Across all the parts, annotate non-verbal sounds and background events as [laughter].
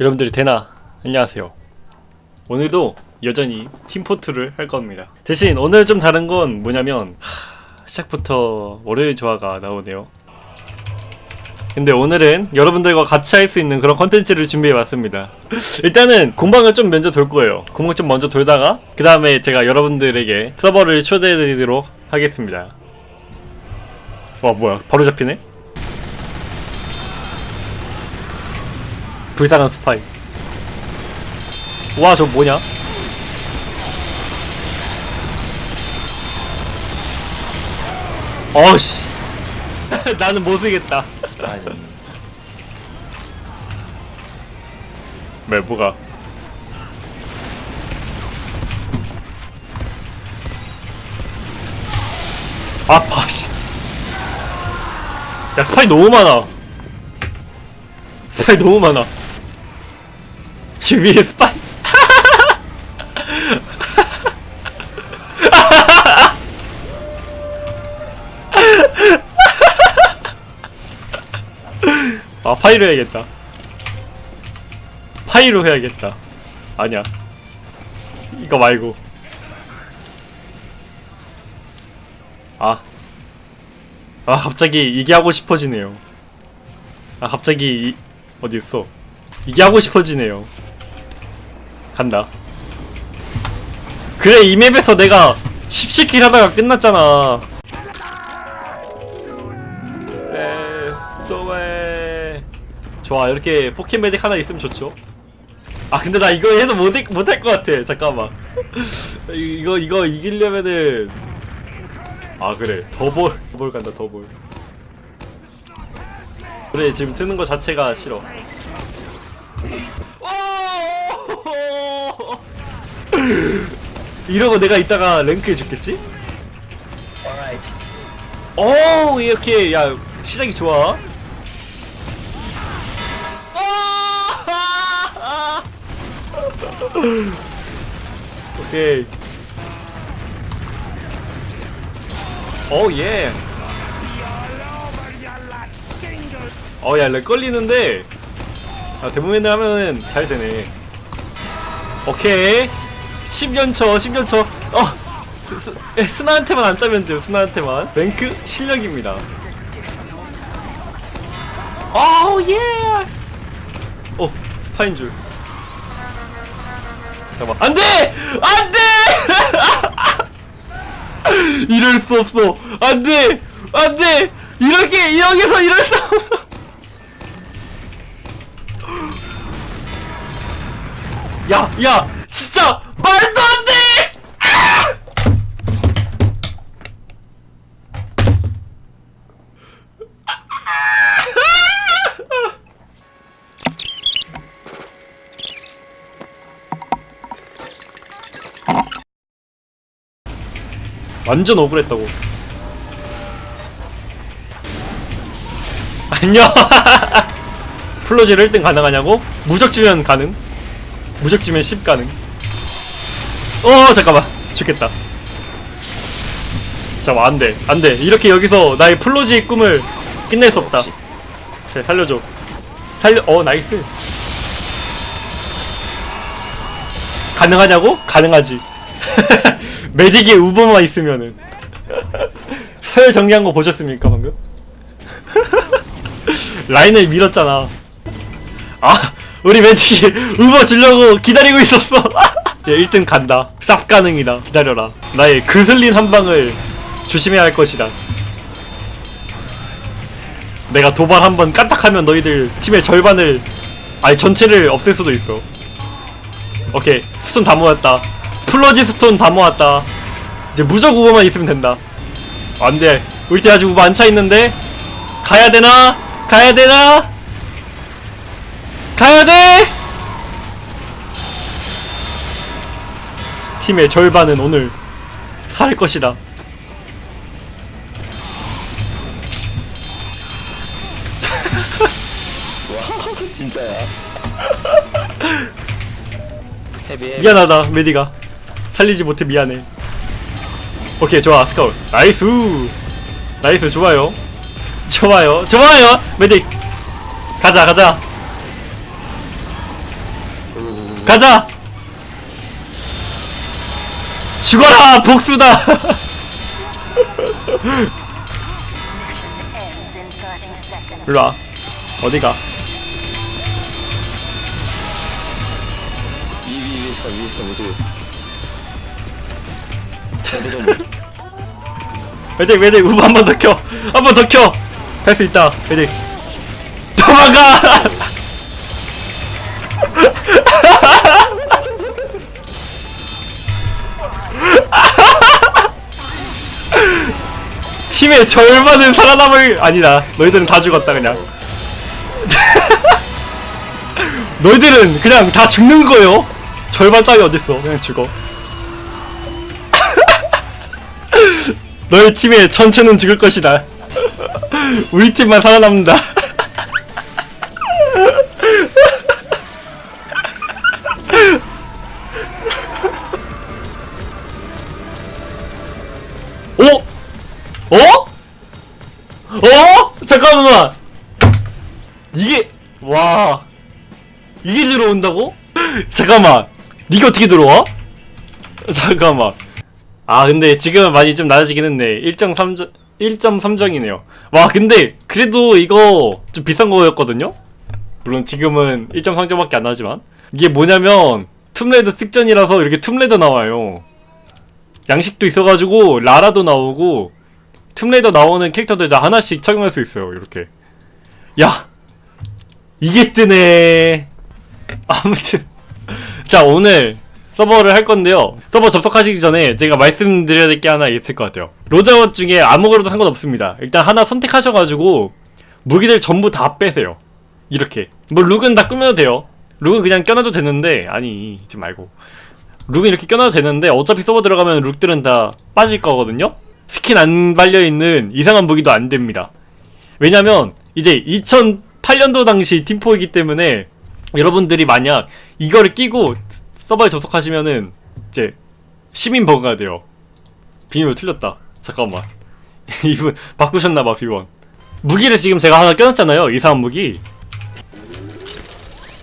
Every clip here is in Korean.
여러분들이 되나? 안녕하세요. 오늘도 여전히 팀포트를 할 겁니다. 대신 오늘 좀 다른 건 뭐냐면 하, 시작부터 월요일 조화가 나오네요. 근데 오늘은 여러분들과 같이 할 수 있는 그런 컨텐츠를 준비해 왔습니다. [laughs] 일단은 공방을 좀 먼저 돌 거예요. 공방 좀 먼저 돌다가 그 다음에 제가 여러분들에게 서버를 초대해 드리도록 하겠습니다. 와 뭐야? 바로 잡히네 불쌍한 스파이. 와 저 뭐냐? 어씨. [laughs] 나는 못 쓰겠다. 스파이더맨. 왜 뭐가. 아파 씨야 스파이 너무 많아. 스파이 너무 많아 지금 위에 스파이. [laughs] 아 Pyro 해야겠다. Pyro 해야겠다. 아니야. 이거 말고. 아. 아 갑자기 이게 하고 싶어지네요. 아 갑자기 이, 어디 있어? 이게 하고 싶어지네요 간다. 그래 이 맵에서 내가 17킬 하다가 끝났잖아. 에, 좋아 좋아 이렇게 포켓메딕 하나 있으면 좋죠. 아 근데 나 이거 해서 못할 못할 것 같아. 잠깐만. [laughs] 이- 이거 이거 이기려면은. 아 그래. 더볼. 더볼 간다 더볼. 그래 지금 트는 거 자체가 싫어 [gasps] 이러고 내가 이따가 죽겠지? alright. 오 이렇게 야 시작이 좋아. [laughs] 오케이. 오 예. 어야 렉 걸리는데. 아, 대부분 하면은 잘 되네. 오케이 10연초 10연초 어 스, 스, 에, 스나한테만 안 따면 돼요 스나한테만 랭크 실력입니다 오우 예! 어 스파인 줄 잠깐만 안돼! 안돼! [laughs] 이럴 수 없어 안돼! 안돼! 이렇게 이렇게서 이럴 수 없어 [laughs] 야! 야! 진짜 말도 안 돼! 완전 억울했다고. 안녕. [laughs] 플로지를 1등 가능하냐고? 무적 주면 가능. 무적 주면 10 가능. 어 잠깐만 죽겠다. 잠깐 안돼 안돼 이렇게 여기서 나의 플로지의 꿈을 끝낼 수 없다. 그래 살려줘. 살려 어 nice. 가능하냐고? 가능하지. [laughs] 메딕에 우버만 있으면은 [laughs] 서열 정리한 거 보셨습니까 방금? [laughs] 라인을 밀었잖아. 아 우리 메딕이 우버 주려고 기다리고 있었어. [laughs] 얘 1등 간다. 쌉 가능이다. 기다려라. 나의 그슬린 한 방을 조심해야 할 것이다. 내가 도발 한 번 까딱하면 너희들 팀의 절반을 아니 전체를 없앨 수도 있어. 오케이 스톤 다 모았다. 플로지스톤 다 모았다. 이제 무적 Uber만 있으면 된다. 안돼. 우리 팀 아직 우버 안 차 있는데 가야 되나? 가야 되나? 가야 돼! 팀의 절반은 오늘 살 것이다. 와 [laughs] 진짜야 [laughs] 미안하다 Medic아 살리지 못해 미안해. 오케이 좋아 Scout nice! Nice 좋아요. 좋아요 좋아요! Medic! 가자 가자. 가자! 죽어라 복수다! [laughs] Ends in 30 seconds. 일로와. 어디가? 애들은 매직 매직 우브 한 번 더 켜. 한 번 더 켜. 할수 있다. 매직 도망가! [laughs] 팀의 절반은 살아남을 아니다. 너희들은 다 죽었다 그냥. [laughs] 너희들은 그냥 다 죽는 거요? 절반 따위 어딨어? 그냥 죽어 너희 팀의 전체는 죽을 것이다. [laughs] 우리 팀만 살아남는다. 오? [laughs] 어? 어? 잠깐만. 이게 와 이게 들어온다고? [laughs] 잠깐만. 이게 어떻게 들어와? 잠깐만. 아 근데 지금은 많이 좀 낮아지긴 했네. 1.3정 1.3정이네요. 와 근데 그래도 이거 좀 비싼 거였거든요? 물론 지금은 1.3정밖에 안 나지만. 이게 뭐냐면 툼레이더 특전이라서 이렇게 툼레이더 나와요. 양식도 있어가지고 라라도 나오고 툼레이더 나오는 캐릭터들 다 하나씩 착용할 수 있어요 이렇게. 야 이게 뜨네. 아무튼. [laughs] 자 오늘 서버를 할 건데요. 서버 접속하시기 전에 제가 말씀드려야 될 게 하나 있을 것 같아요. 로저것 중에 아무거나도 상관없습니다. 일단 하나 선택하셔가지고 무기들 전부 다 빼세요. 이렇게. 뭐 look은 다 꾸며도 돼요. look은 그냥 껴놔도 되는데 아니 이지 말고 look은 이렇게 껴놔도 되는데 어차피 서버 들어가면 look들은 다 빠질 거거든요. 스킨 안 발려있는 이상한 무기도 안 됩니다. 왜냐면 이제 2008년도 당시 팀포이기 때문에 여러분들이 만약 이거를 끼고 서버에 접속하시면은 이제 시민 버그가 돼요. 비밀번호 틀렸다. 잠깐만. [laughs] 이분 바꾸셨나봐 비번. 무기를 지금 제가 하나 껴놨잖아요. 이상한 무기.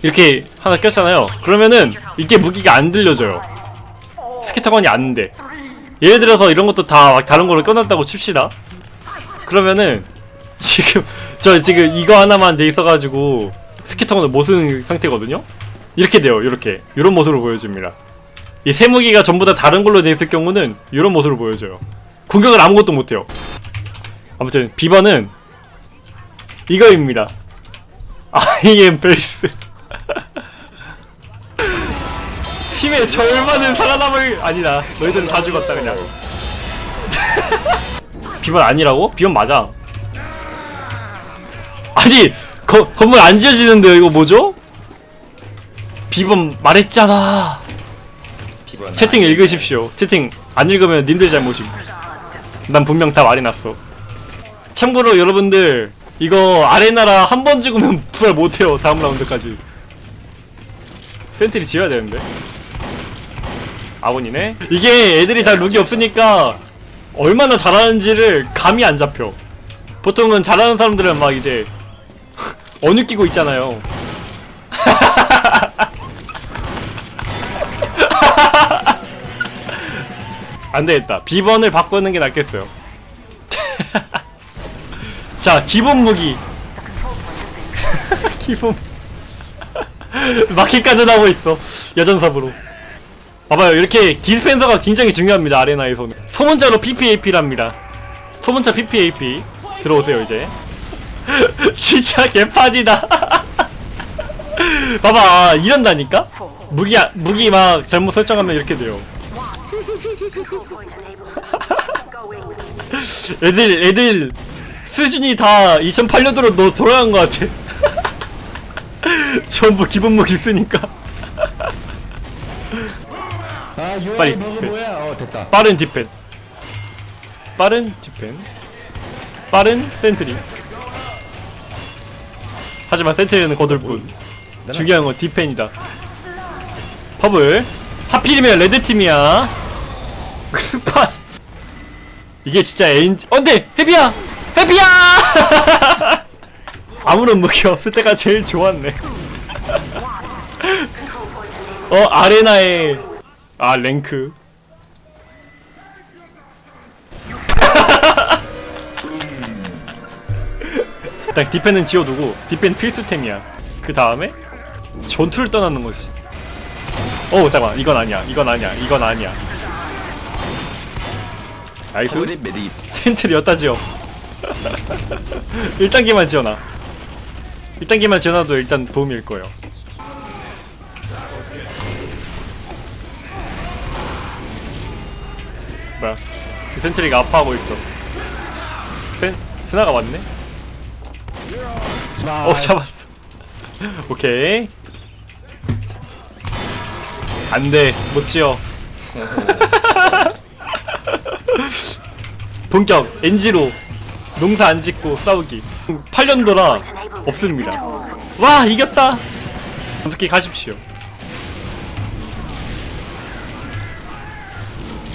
이렇게 하나 꼈잖아요. 그러면은 이게 무기가 안 들려져요. 스케터건이 안 돼. 예를 들어서 이런 것도 다 다른 걸로 껴놨다고 칩시다. 그러면은 지금 [laughs] 저 지금 이거 하나만 돼 있어가지고 스케터건을 못 쓰는 상태거든요. 이렇게 돼요 이렇게. 이런 모습으로 보여줍니다. 이 세 무기가 전부 다 다른 걸로 돼 있을 경우는 이런 모습으로 보여줘요. 공격을 아무것도 못해요. 아무튼 비번은 이거입니다. [laughs] am 베이스. [laughs] 팀의 절반은 살아남을 아니다. 너희들은 다 죽었다 그냥. [laughs] 비번 아니라고? 비번 맞아. 아니 거, 건물 안 지어지는데요 이거 뭐죠? 비번 말했잖아. 비번. 채팅 읽으십시오. 채팅 안 읽으면 님들 잘못임. 난 분명 다 말해놨어. 참고로 여러분들 이거 아레나라 한번 죽으면 [laughs] 부활 못해요. 다음 라운드까지. 센트리 지어야 되는데. 아군이네. 이게 애들이 다 룩이 없으니까 얼마나 잘하는지를 감이 안 잡혀. 보통은 잘하는 사람들은 막 이제 [laughs] 어느 끼고 있잖아요. 안 되겠다. 비번을 바꾸는 게 낫겠어요. [laughs] 자, 기본 무기. [laughs] 기본. [laughs] 마켓까지 나오고 있어. 여전삽으로. 봐봐요. 이렇게 디스펜서가 굉장히 중요합니다. 아레나에서는. 소문자로 PPAP랍니다. 소문자 PPAP. 들어오세요, 이제. 진짜 개판이다. 봐봐. 이런다니까? 무기, 무기 막 잘못 설정하면 이렇게 돼요. [laughs] 애들 애들 수준이 다 2008년도로 너 돌아간 것 같아. [laughs] 전부 기본 무기 쓰니까 아, 빨리 디펜. 어. 빠른 디펜, 빠른 디펜, 빠른 센트리. 하지만 센트리는 거들 뿐. 중요한 건 디펜이다. 퍼블. 하필이면 레드 팀이야. 스파. 이게 진짜 엔지. 어네 해비야, 해비야. 아무런 무기 없을 때가 제일 좋았네. [laughs] 어 아레나의 아 랭크 [laughs] 딱 디펜은 지워두고 디펜 필수템이야 그 다음에 전투를 떠나는 거지 어 잠깐 이건 아니야 이건 아니야 이건 아니야 nice. sentry를 여따 지어 1단계만 지어놔. 1단계만 지어놔도 일단 도움일 거예요. 뭐야? 그 sentry가 아파하고 있어. 센 스나가 왔네? 어 잡았어. [laughs] 오케이. 안돼. 못 지어 [laughs] [laughs] 본격 NG로 농사 안 짓고 싸우기 8년도라 없습니다 와 이겼다 어떻게 가십시오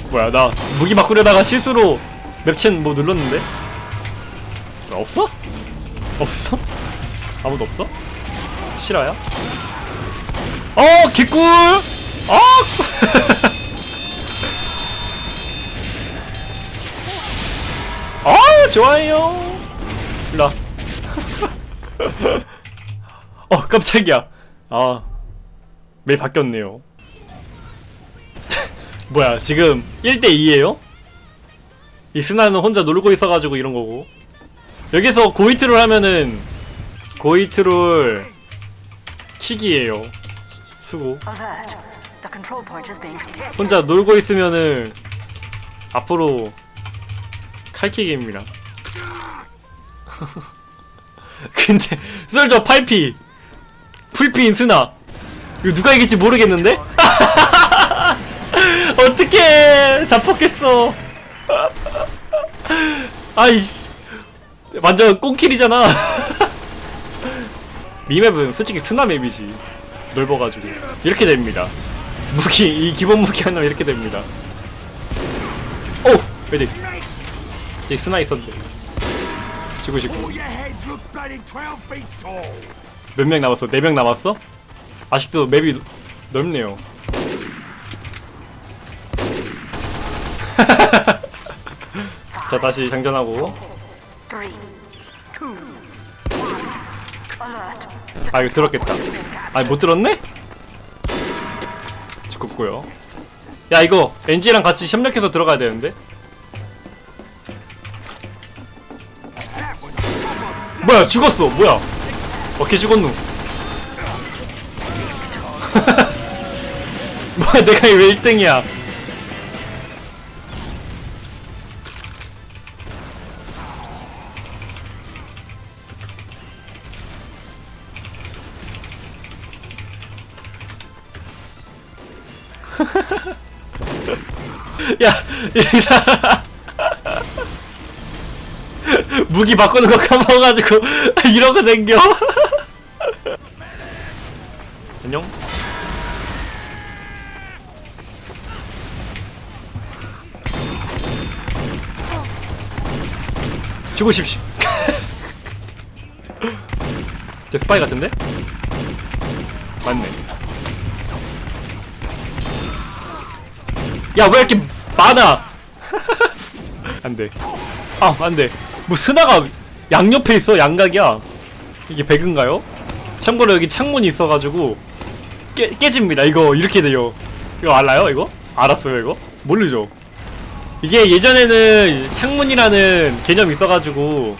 뭐야 나 무기 바꾸려다가 실수로 맵첸 뭐 눌렀는데 없어? 없어? 아무도 없어? 실화야? 어 개꿀 어 [laughs] 좋아요 일로와 [laughs] 어 깜짝이야 아맵 바뀌었네요 [laughs] 뭐야 지금 1대2에요? 이 스나는 혼자 놀고 있어가지고 이런 거고 여기서 고이트롤 하면은 고이트롤 킥이에요 수고. 혼자 놀고 있으면은 앞으로 칼킥입니다. [laughs] 근데 솔저 8피 풀피인 스나 이거 누가 이길지 모르겠는데? [laughs] 어떻게 잡혔겠어? [laughs] 아이씨 완전 꽁킬이잖아. 미맵은 솔직히 스나 맵이지 넓어가지고 이렇게 됩니다. 무기 이 기본 무기 하나면 이렇게 됩니다. 오 메딕 저기 스나 있었는데 지고 싶고 Your heads look bloody 12 feet tall. 몇명 남았어? 네명 남았어? 아직도 맵이 넓네요. [laughs] 자 다시 장전하고. 아 이거 들었겠다. 아니 못 들었네? 죽었고요. 야 이거 NG랑 같이 협력해서 들어가야 되는데. 뭐야 죽었어. 뭐야. 어떻게 죽었노. [laughs] 뭐야 내가 왜 1등이야? [laughs] 야, 이 사람. 무기 바꾸는 거 까먹어가지고 [laughs] 이러고 댕겨. 안녕. 죽으십시오. [laughs] 제 스파이 같은데? 맞네. 야 왜 이렇게 많아? [laughs] 안돼. 아 안돼. 뭐 스나가 양옆에 있어 양각이야. 이게 배그인가요? 참고로 여기 창문이 있어가지고 깨 깨집니다. 이거 이렇게 돼요. 이거 알아요? 이거? 알았어요 이거? 모르죠. 이게 예전에는 창문이라는 개념이 있어가지고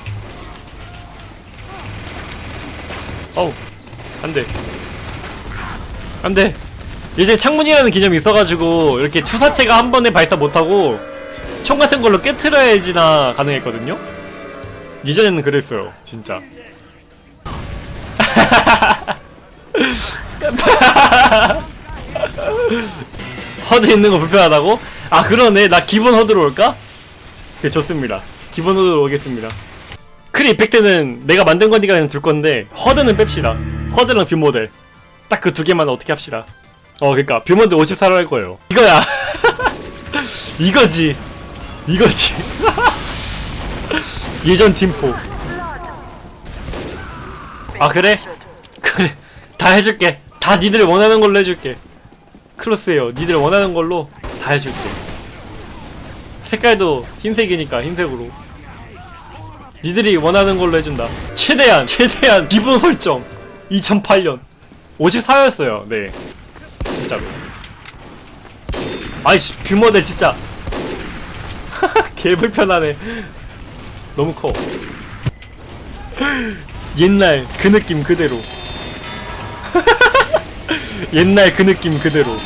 어우 안돼 안돼 이제 창문이라는 개념이 있어가지고 이렇게 투사체가 한 번에 발사 못하고 총 같은 걸로 깨트려야지나 가능했거든요? 이전에는 그랬어요 진짜. [laughs] HUD 있는 거 불편하다고? 아 그러네. 나 기본 HUD로 올까? 네 좋습니다. 기본 HUD로 오겠습니다. 크리 effect는 내가 만든 거니까 그냥 둘 건데 HUD는 뺍시다. HUD랑 view model. 딱 그 두 개만 어떻게 합시다. 어 그니까 view model 54로 할 거예요. 이거야. [laughs] 이거지. 이거지 [laughs] 예전 팀포. 아 그래? 그래. 다 해줄게. 다 니들 원하는 걸로 해줄게. crosshair요. 니들 원하는 걸로 다 해줄게. 색깔도 흰색이니까 흰색으로. 니들이 원하는 걸로 해준다. 최대한 최대한 기본 설정. 2008년. 54였어요. 네. 진짜로. 아이씨 뷰모델 진짜. [laughs] 개 불편하네 너무 커. 옛날 그 느낌 그대로. [laughs] 옛날 그 느낌 그대로.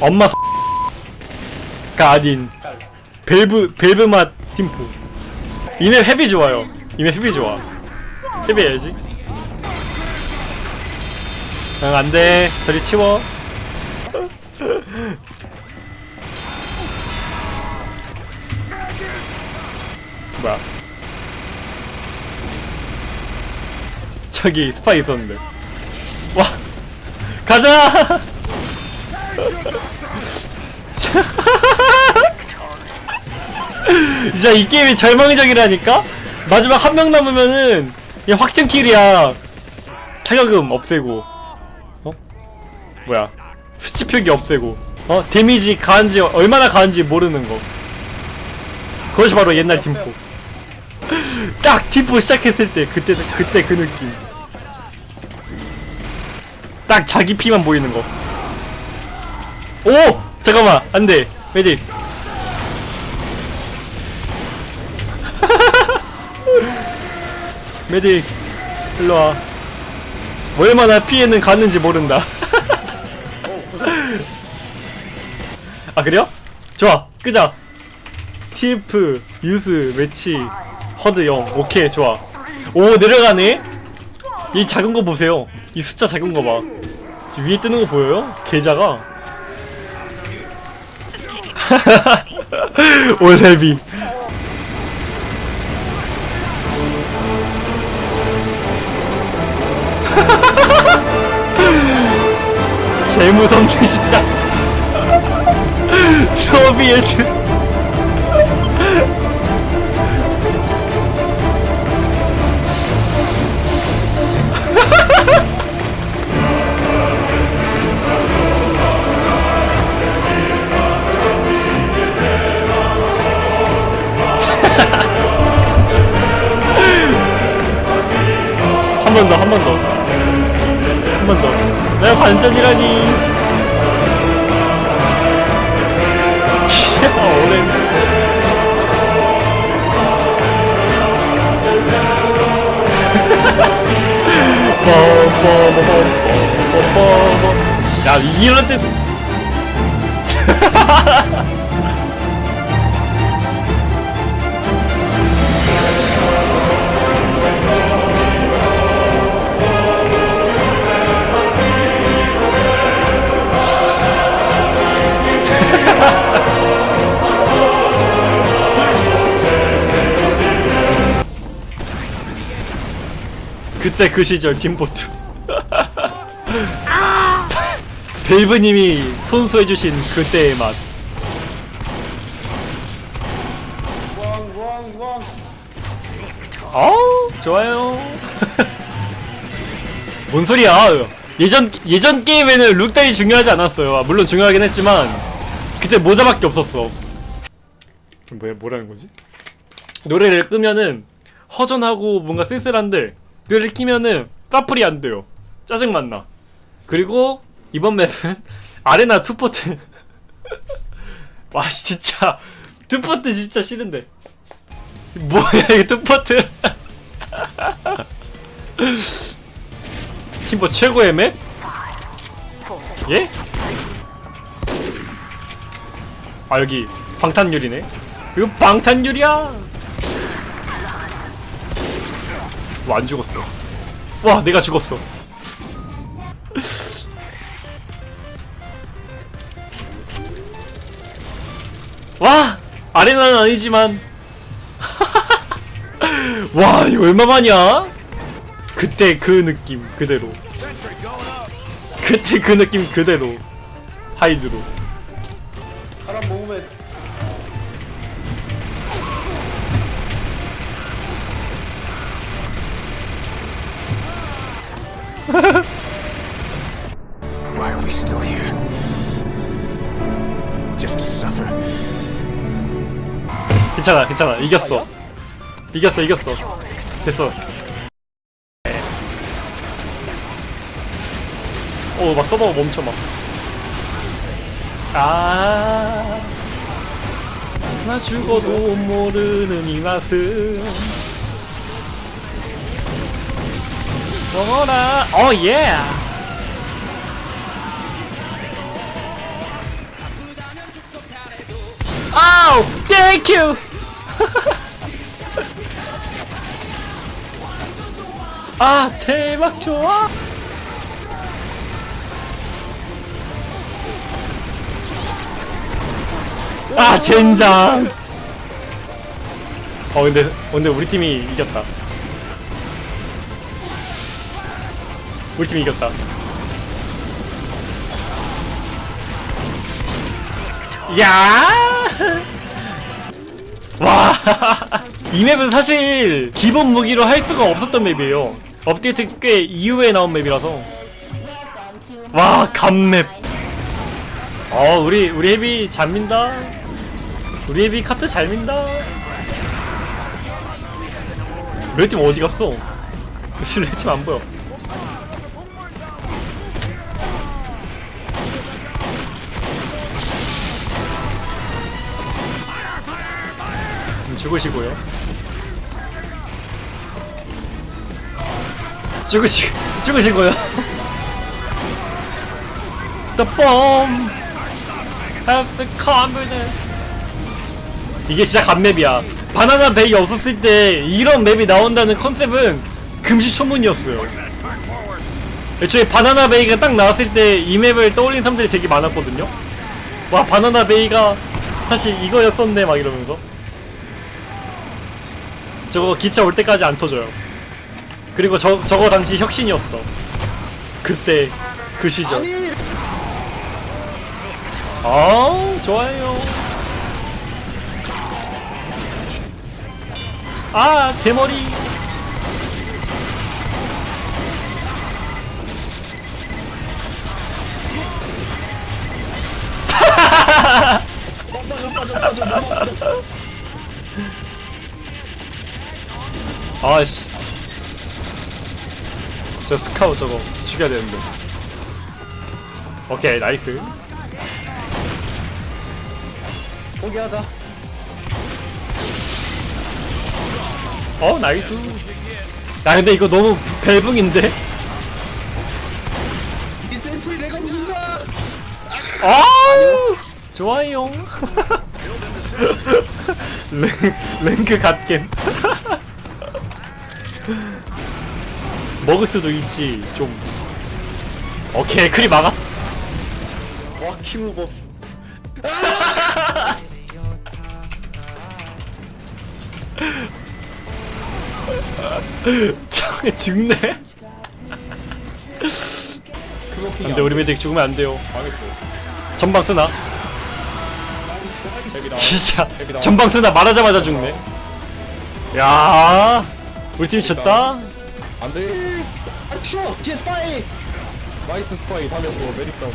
엄마 가 아닌 Valve Valve 맛 팀포. 이 map heavy 좋아요. 이 map heavy 좋아. heavy 해야지. 응 안돼. 저리 치워 [laughs] 뭐야? 저기 스파이 있었는데. 와! 가자! [laughs] 진짜 이 게임이 절망적이라니까? 마지막 한 명 남으면은 그냥 확정 킬이야. 타격음 없애고. 어? 뭐야? 수치 표기 없애고. 어? 데미지 가한지 얼마나 가한지 모르는 거. 그것이 바로 옛날 팀포 딱 팀포 시작했을 때 그때 그때 그 느낌 딱 자기 피만 보이는 거. 오! 잠깐만, 안 돼. 메딕. [laughs] 메딕, 일로 와. 얼마나 피해는 가는지 모른다. [laughs] 아, 그래요? 좋아, 끄자. TF, 유스, 매치, 허드 0. 오케이, 좋아. 오, 내려가네? 이 작은 거 보세요. 이 숫자 작은 거 봐. 지금 위에 뜨는 거 보여요? 계좌가. [laughs] 올레비. [laughs] 개무섭네 진짜. [laughs] 소비에트. 번 더, 한 번 더. 한 번 더. 내가 반전이라니. 진짜 오랜. [laughs] 야, 이럴 때. [laughs] 그때 그 시절 팀보트 [laughs] 벨브님이 손수해주신 그때의 맛. 어우 좋아요. [laughs] 뭔 소리야? 예전 예전 게임에는 룩다이 중요하지 않았어요. 아, 물론 중요하긴 했지만 그때 모자밖에 없었어. 뭐야 뭐라는 거지? 노래를 끄면은 허전하고 뭔가 쓸쓸한데 를 키면은 사플이 안 돼요. 짜증 만나. 그리고 이번 map은 [laughs] arena 투포트. [laughs] 와 진짜 투포트 진짜 싫은데. 뭐야 이 투포트. [laughs] 팀포 최고의 map? 예? 아 여기 방탄유리네. 이거 방탄유리야. 와, 안 죽었어. 와, 내가 죽었어. 와! 아레나는 아니지만. [laughs] 와, 이거 얼마만이야? 그때 그 느낌 그대로. 그때 그 느낌 그대로. 하이드로. 괜찮아 괜찮아. 이겼어. 이겼어 이겼어. 됐어. 오막 서버가 멈춰 막아. 나 죽어도 모르는 이 맛은. 먹어라 어예 아우 땡큐 [laughs] 아 대박 좋아. 아 젠장. 어 근데 근데 우리 팀이 이겼다. 우리 팀이 이겼다. 야! [laughs] 와! [laughs] 이 map은 사실 기본 무기로 할 수가 없었던 map이에요. 업데이트 꽤 이후에 나온 map이라서. 와, 갓map. 어, 우리 우리 heavy 잘 민다. 우리 heavy 카트 잘 민다. red팀 어디 갔어? [laughs] red팀 안 보여. 죽으시고요. 죽으시 죽으시고요. The have the confidence. 이게 진짜 간맵이야. 바나나 베이 없었을 때 이런 맵이 나온다는 컨셉은 금시초문이었어요. 애초에 바나나 베이가 딱 나왔을 때 이 맵을 떠올린 사람들이 되게 많았거든요. 와 바나나 베이가 사실 이거였었네 막 이러면서 저거 기차 올 때까지 안 터져요. 그리고 저 저거 당시 혁신이었어. 그때 그 시절. 아 좋아요. 아 대머리. 아씨. 저 스카우 저거 죽여야 되는데. 오케이 nice. 포기하자 어 nice. 야 근데 이거 너무 밸붕인데. 이 sentry 내가 부순다 아 좋아요. [laughs] 랭, 랭크 갓겜. [laughs] 먹을 수도 있지 좀. 오케이 크리 막아. 와 키무버 참 [laughs] 죽네. 근데 우리 메딕 죽으면 안 돼요. 망했어 전방 쓰나? 진짜 전방 쓰나 말하자마자 죽네. 야, 우리 팀 졌다. 안돼 아 추워 뒤에 스파이 나이스 스파이 살렸어 메리카운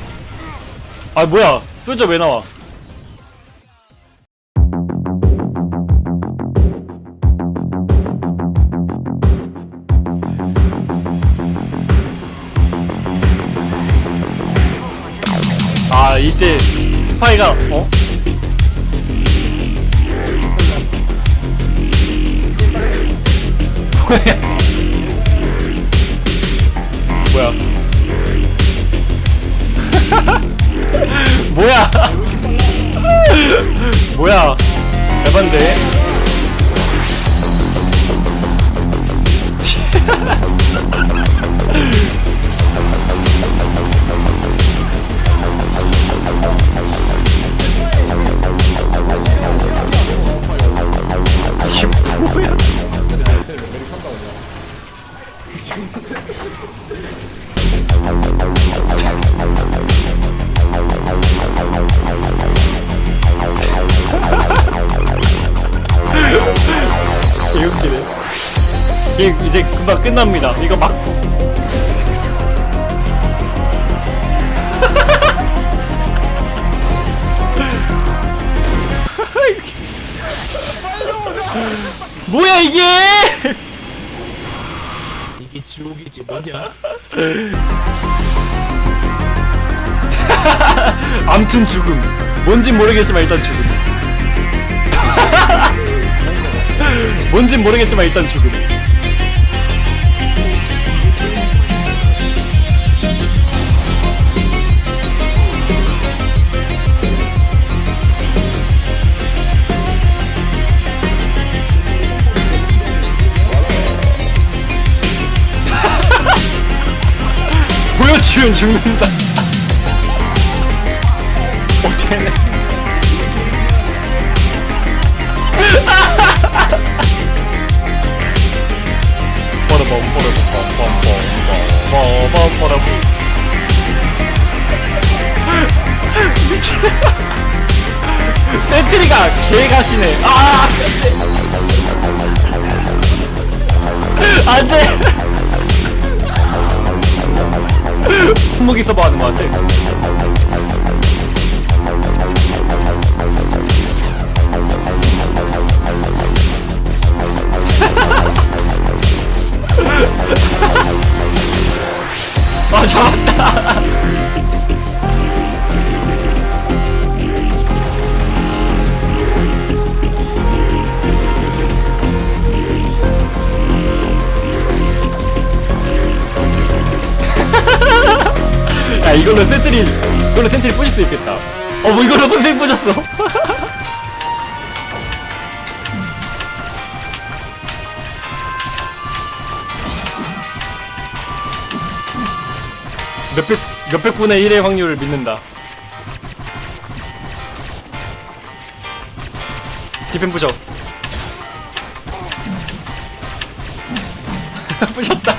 아 뭐야? 솔저 왜 나와? 아 이때 스파이가 어? 금방 끝납니다. 이거 막고. [laughs] 이게? 이게 지옥이지 뭐냐? [laughs] 암튼 죽음. 뭔진 모르겠지만 일단 죽음. [laughs] 뭔진 모르겠지만 일단 죽음. 보여주면 죽는다. 뽀르범 센트리가 개가시네 아 안돼 손목이 써봐 하는 거 같아 6분의 1의 확률을 믿는다. 디펜 부셔 [laughs] 부셨다.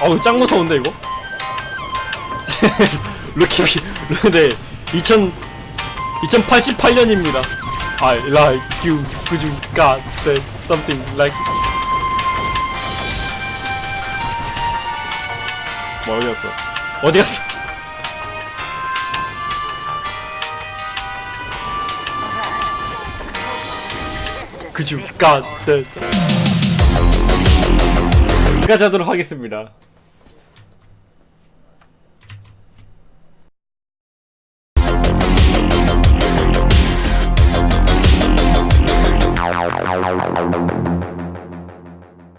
어우 짱 무서운데 이거? [laughs] 루키 네. 2000, 2088년입니다. I like you could you got that something like 뭐 어디 갔어 어디 갔어 could you got that 여기까지 하도록 하겠습니다